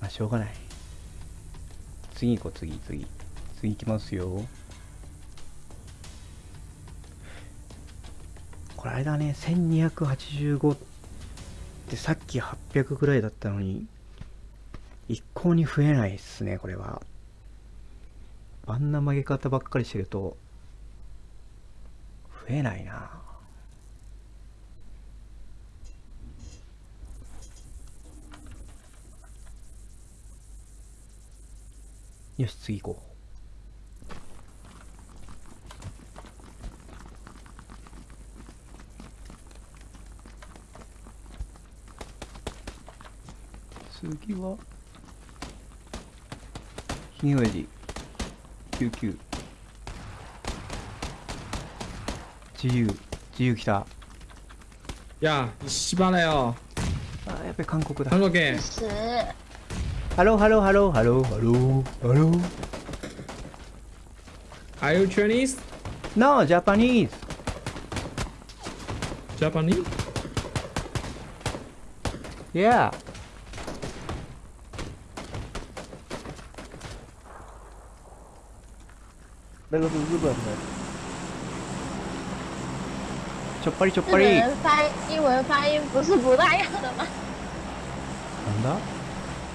まあしょうがない。次行こう次次。次行きますよ。これあれだね。1285ってさっき800ぐらいだったのに一向に増えないっすねこれは。あんな曲げ方ばっかりしてると増えないな。よし次行こう。次はひげ親父99自由自由来た。呀，你西巴来哦，あやっぱり韓国だ。韩国给十，ハローハローハローハローハローハロー Are you Chinese? No Japanese Japanese? Yeah 那个是日本的，ちょっぱりちょっ日本ぱり人发英文发音不是不大样的吗？なんだ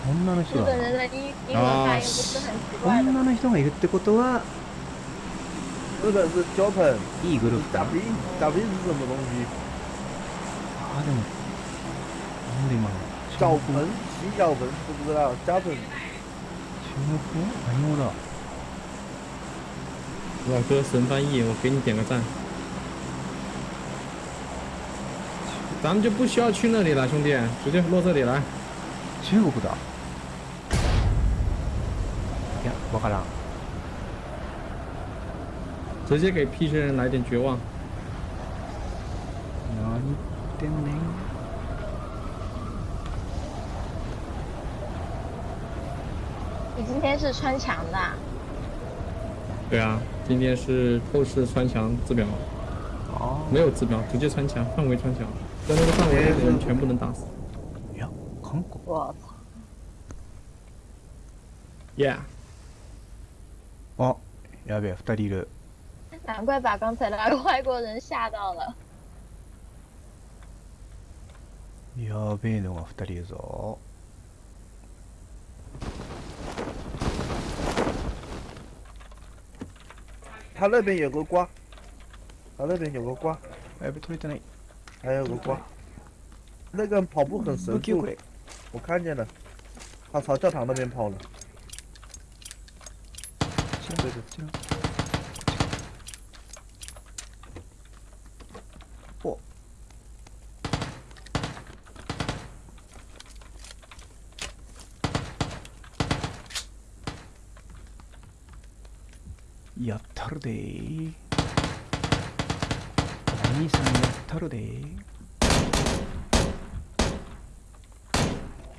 女の人だ日本人的英英文发音不是很奇怪的吗？女の人がいるってことはいいグループだ？あでもなんで今の小中国盆，洗脚盆，知不知道？Japan，中国語何語だ？老哥神翻译，我给你点个赞。咱们就不需要去那里了，兄弟，直接落这里来。中国だいやわからん直接给 P 些人来点绝望。何言ってんねん你今天是穿墙的啊、对啊，今天是透视穿墙自表，あ没有自表，直接穿墙，范围穿墙，在那个范围内的人全部能打死。いや韓国我操！ Yeah， あやべえ二人いる难怪把刚才那个外国人吓到了。やべえのが二人いるぞ他那边有个瓜，他那边有个瓜，やべえ取れてない还有个瓜。那个人跑步很神速武器をく，れ我看见了，他朝教堂那边跑了。 こちらこちらおやったるでー。お兄さんやったるでー。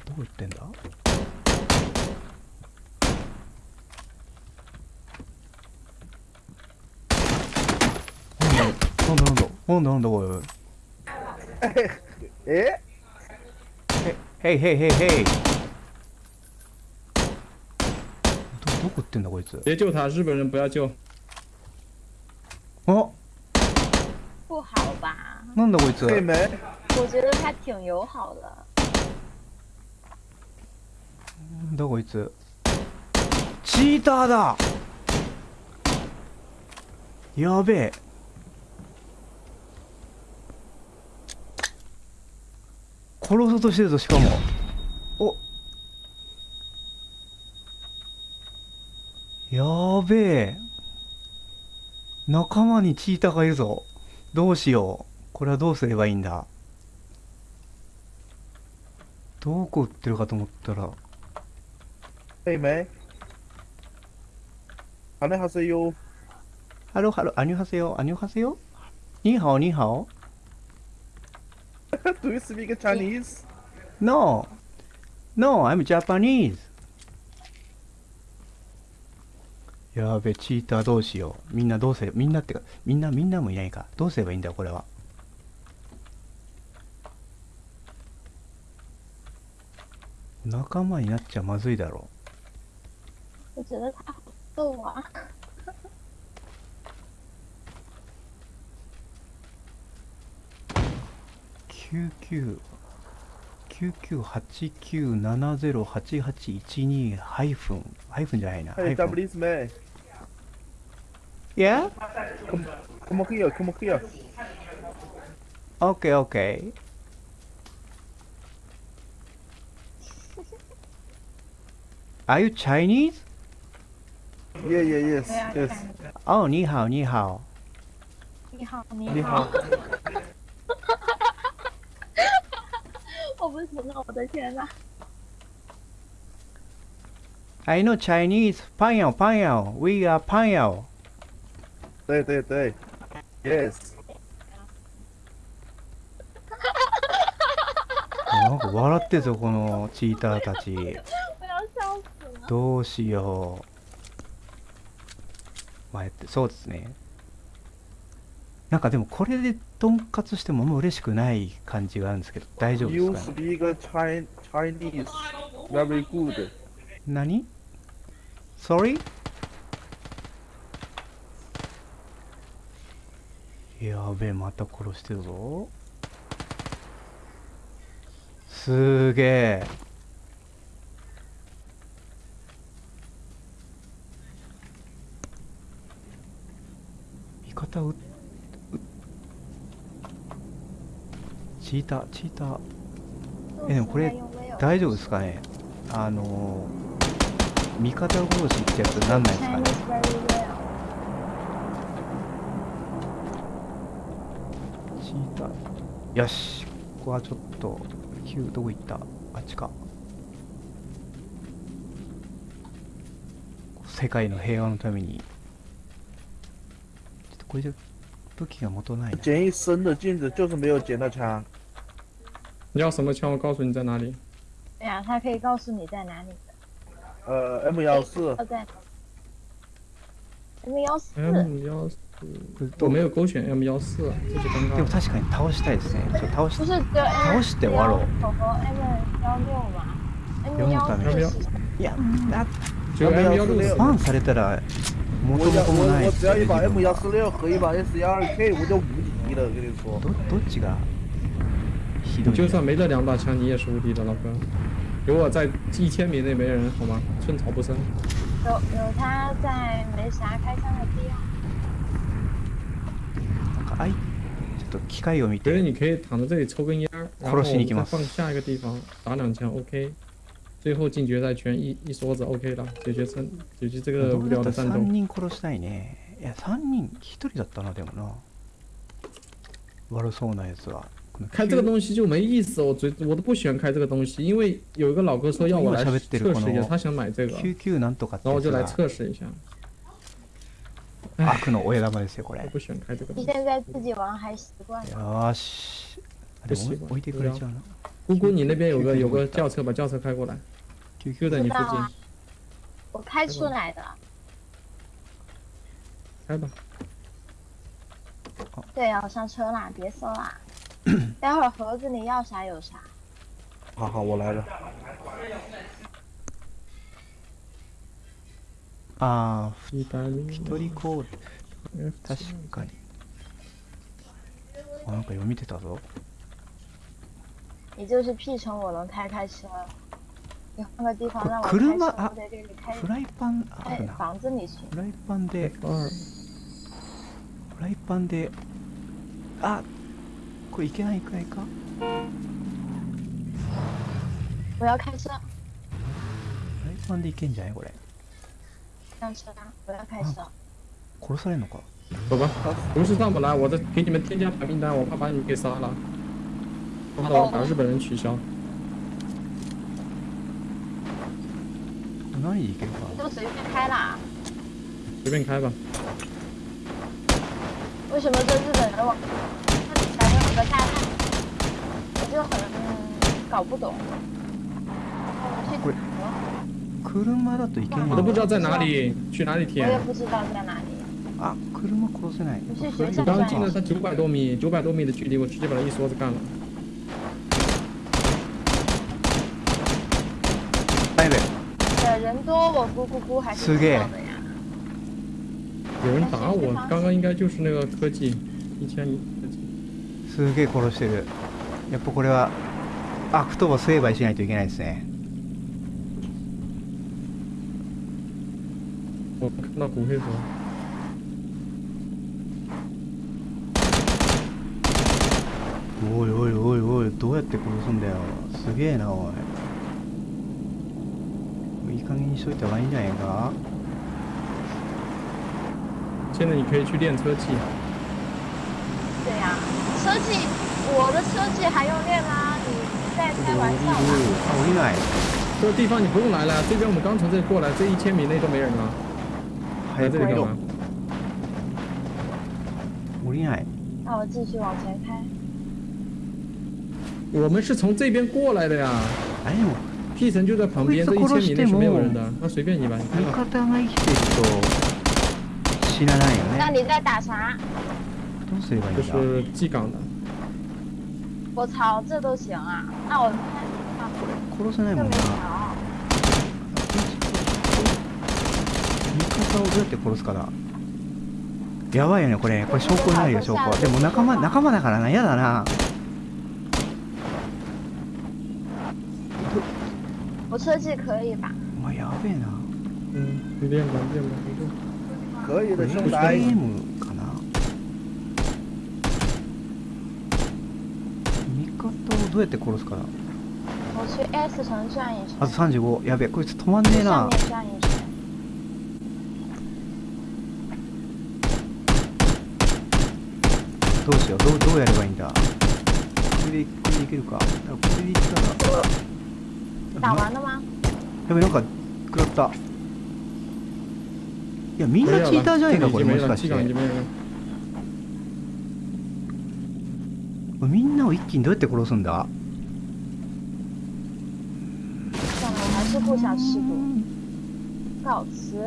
どこ行ってんだ？なんだなんだ。なんだなんだおいおい。诶，へいへいへいへいどどこ行ってんだこいつ。别救他，日本人不要救。あ？不好吧？なんだこいつ。妹妹，我觉得他挺友好的。なんだこいつ。チーターだ。やべえ殺そうとしてるぞしかも。お。やべえ。仲間にチーターがいるぞ。どうしよう。これはどうすればいいんだ。どこ売ってるかと思ったら。えいハ羽はせよハロハロアニュハセヨアニュハセヨニーハオニーハオ。Do you speak Chinese? No. No, I'm Japanese. やべ、チーターどうしよう。みんなどうせ、みんなってか、みんな、みんなもいないか。どうすればいいんだよ、これは。仲間になっちゃまずいだろう。998987080881ハイフンハイフンじゃないな。Hey, está Brisme. Yeah? Como, como que yo, como que yo. Okay, okay. Are you Chinese? Yeah, yeah, yes, yes. Oh, 你好,你好.你好,你好.你好。我不行了，我的天呐！I know Chinese. 朋友，朋友，We are 朋友。对对对，yes。なんか笑ってるぞこのチーターたち。どうしよう。まあ、やってそうですね。なんかでもこれでとんかつしてもあんま嬉しくない感じがあるんですけど大丈夫ですかね？Speak Chi- Chinese very good. 何 ?Sorry? やべえまた殺してるぞすげえ味方ううチーターチーターえでもこれ大丈夫ですかね？あのー、味方殺しってやつなんないですかね？チーターよし。ここはちょっと Q どこ行った？あっちか。世界の平和のために。ちょっとこれじゃ武器が元ないな。捡一身的镜子，就是没有捡到枪。你要什么枪？我告诉你在哪里。对呀，他可以告诉你在哪里。呃，M 幺四哦，，在 M 幺四， M 幺四，我没有勾选 M 幺四，这就尴尬了。でも確かに倒したいですねちょっと倒し不是只有 M 倒して終わろう和 M 幺六吗？M 読む幺ために四是いやな只有 M 幺六バンされたら元我要々もない我我ですよね只要一把 M 自分は幺四六和一把 S 幺二 K，我就无敌了。我跟你说，どどっちが ひどいんだ就算没这两把枪，你也是无敌的，老哥。有我在一千米内没人，好吗？寸草不生。有有他在梅霞开枪的必要。なんかあいちょっと機械を見て觉得你可以躺在这里抽根烟儿，然后殺しに行きます再放下一个地方打两枪，OK。最后进决赛圈一一梭子 OK 了，解决胜解决这个ど无うだったら3聊的战斗。人殺したいねいや3人1人だったなでもな悪そうなやつはこの 开这个东西就没意思，我最我都不喜欢开这个东西，因为有一个老哥说要我来今喋ってる测试一下，この他想买这个， 99なんとかって然后我就来やつ测试一下。が悪の親玉ですよこれ我不喜欢开这个东你西。现在自己玩还习惯吗？よーしあでも置い置いてくれちゃうな姑姑，你那边有个有个轿车，把轿车开过来。QQ 的你附近知道啊，我开出来的。开吧。对，要上车啦，别搜啦。 待会儿盒子里要啥有啥。好好，我来了。あー一人コード確かに。あなんか読みてたぞ。你就是屁虫，我能开开车。你换个地方让我可开车，車？あ我在这里开。フライパン？あ哎るな房子里去。フライパンで。二。フライパンで。あこれいけないくらいか我要开车，フライパンでいけんじゃないこれ上车啊！我要开车。殺されんのか走吧，不是上不来，我这给你们添加白名单，我怕把你们给杀了，怕的我把日本人取消。何でいけるか你就随便开啦。随便开吧。为什么这日本人往他比才有 个炸弹？我就很、嗯、搞不懂。去これ車だといけん我都不知道の在哪里，去哪里我也填？不知道在哪里。あ車殺せない你去フライ学校我刚刚转一进了他九百多米，九百多米的距离，我直接把他一梭子干了。 やべ对，人多我咕咕咕还是是的知道的呀。有人打我，刚刚应该就是那个科技，一千米科技。 すげえ殺してる。やっぱこれはアクトを成敗しないといけないですね。我看到骨灰盒，おいおいおいおいどうやって殺すんだよ。すげえなおい。いい加減にしといた方がいいんじゃないか。现在你可以去练车技，对呀、车技，我的车技还用练吗？你在开玩笑吧？あ降りない这个地方你不用来了，这边我们刚从这里过来，这一千米内都没人了，来早く降りろ这里干嘛？降りない那我继续往前开。我们是从这边过来的呀あれでも，P 城就在旁边，这一千米内是没有人的，那随便你吧，你看味吧。方が生きてると死なないよね那你在打啥？ どうすればいい这んだ是记岗的，我操，这都行啊？那我殺せないもんな条。味方をどうやって殺すかだやばいよねこれこれ証拠になるよ証拠でも仲間仲間だからな嫌だな我车技可以吧？お前やべえな嗯，你练吧，练吧，没事。可以的，兄弟。ゲームかな味方をどうやって殺すかだ我去 S 城转一圈あ。と35やべえこいつ止まんねえ上な。面转一圈。どうしよう。どうどうやればいいんだ？これでこれでいけるか。これでいったら。打完了吗？やべなんか食らった。いやみんなチーターじゃないかこれ。もしかして经没人了。みんなを一気にどうやって殺すんだ？算了，我还是不想吃毒。告辞。や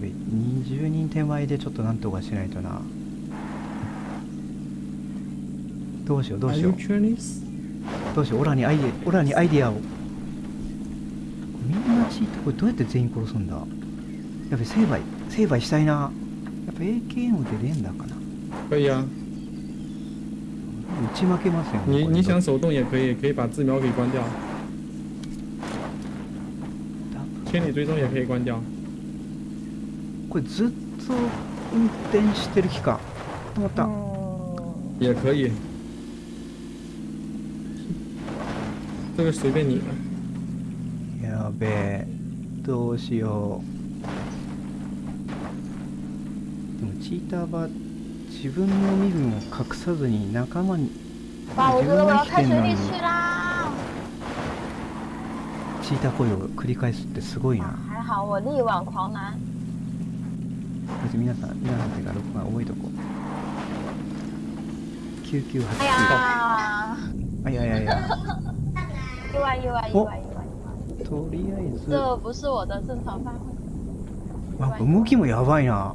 べ20人手前でちょっとなんとかしないとな。どうしようどうしよう？どうしようオラにアイデオラにアイディアを。みんなチーターこれどうやって全員殺すんだ？やべ成敗成敗したいな やっぱ AKM で連打かな可以啊，打ち負けますよねこれ你你想手动也可以，可以把字瞄给关掉，千里追踪也可以关掉。これずっと運転してる期間止まった、嗯，也可以，这个随便你了。やべえどうしよう でもチーターは自分の身分を隠さずに仲間に自分が生きてんのに！チーター行為を繰り返すってすごいな。皆さん皆さんっていうか録画覚えとこう。9989哎呀，あいやいやいやとりあえず。这不是我的正常发挥。きもやばいな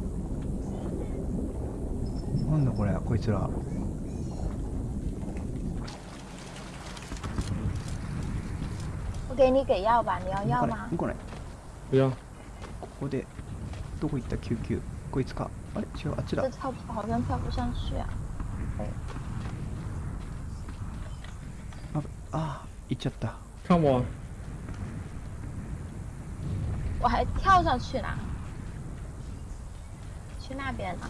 なんだこれこいつら。我给你给药吧，你要药こ？これ不要，ここでどこ行った？99こいつか。あれ？違うあっちだ。这跳好像跳不上去啊！ああ行っちゃった。看我，我还跳上去呢。去那边呢？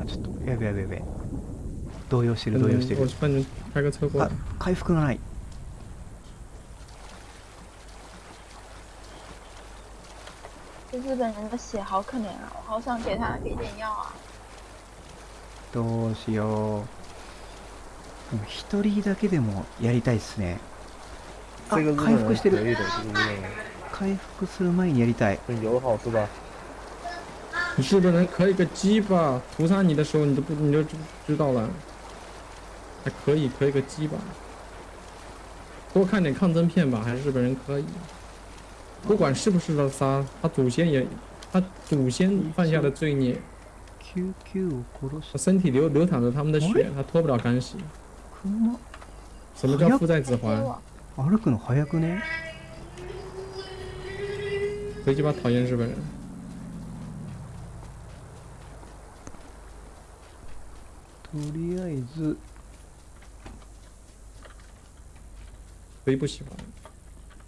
あちょっとやべやべやべ動揺してる嗯動揺してる我帮你开个车过あ来。回復がない这日本人的血好可怜啊！我好想给他给点药啊！どうしよう一人だけでもやりたいっすねあ回復してる回復する前にやりたい很友好是吧？日本人可以个鸡巴，屠杀你的时候你都不你就知知道了，还可以可以个鸡巴，多看点抗争片吧，还是日本人可以，不管是不是的杀，他祖先也，他祖先犯下的罪孽， 99を殺し他身体流流淌着他们的血，他脱不了干系。熊 什么叫负债指给环？我，歩くの早くね贼鸡巴讨厌日本人。 とりあえず贼不喜欢。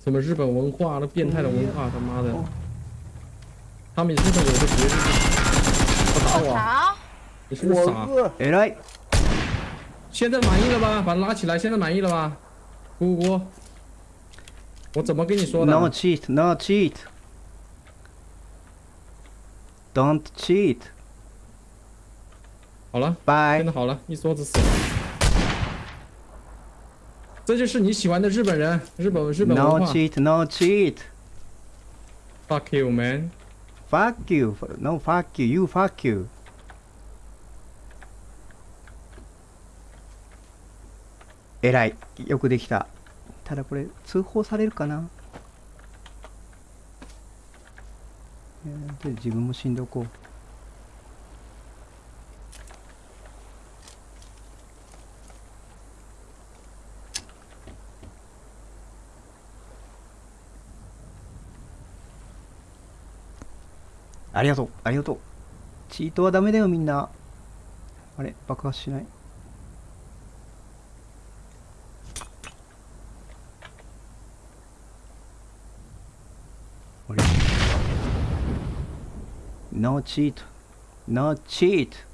什么日本文化，那变态的文化，他妈的哦！他们日本有个节日，他打我，好，你是不是傻？我哥，偉い现在满意了吧？把他拉起来，现在满意了吧？姑姑，我怎么跟你说的？ No cheat, no cheat. Don't cheat. 好了，Bye. 真的好了，一梭子死了。这就是你喜欢的日本人，日本日本 No 文化。cheat, no cheat. Fuck you, man！Fuck you. No fuck you. You fuck you. えらい。よくできた。ただこれ、通報されるかな？え自分も死んでおこう。ありがとう、ありがとう。チートはダメだよ、みんな。あれ、爆発しない？あれ ?No cheat. No cheat.